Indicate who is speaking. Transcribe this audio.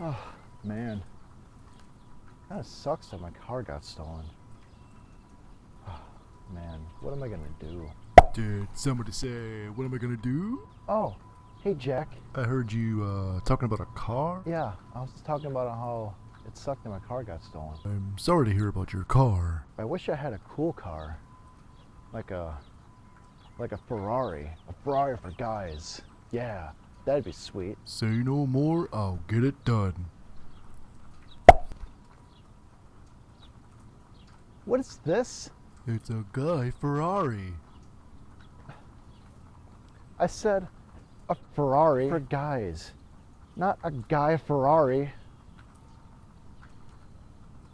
Speaker 1: Oh, man. Kind of sucks that my car got stolen. Oh, man, what am I gonna do?
Speaker 2: Did somebody say, what am I gonna do?
Speaker 1: Oh, hey Jack.
Speaker 2: I heard you uh, talking about a car.
Speaker 1: Yeah, I was talking about how it sucked that my car got stolen.
Speaker 2: I'm sorry to hear about your car.
Speaker 1: I wish I had a cool car. Like a like a Ferrari. A Ferrari for guys. Yeah, that'd be sweet.
Speaker 2: Say no more, I'll get it done.
Speaker 1: What is this?
Speaker 2: It's a guy Ferrari.
Speaker 1: I said a Ferrari for guys. Not a guy Ferrari.